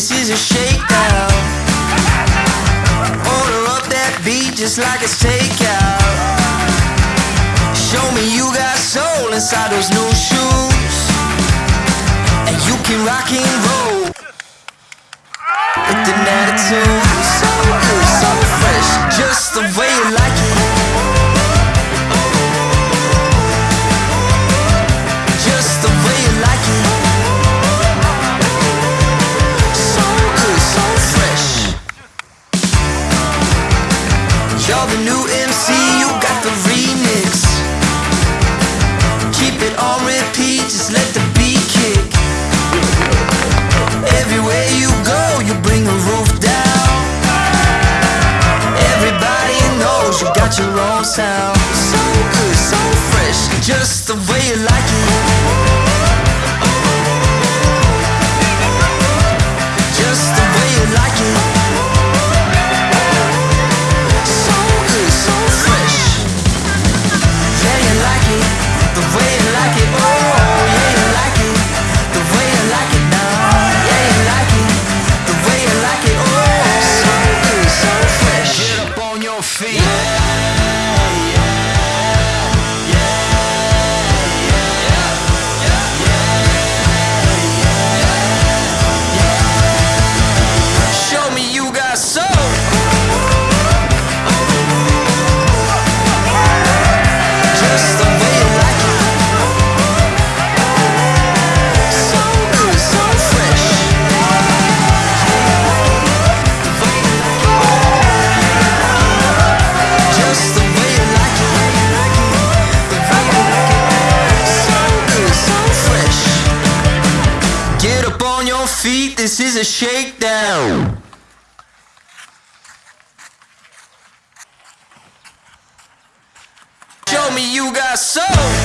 this is a shakedown Order up that beat just like it's takeout. Show me you got soul inside those new shoes. And you can rock and roll. So good, so fresh, just the way you like it. Just the way you like it. So good, so fresh. You're the new MC, own sound. So good, so fresh, just the way you like it. Feet, this is a shakedown. Show me you got soul.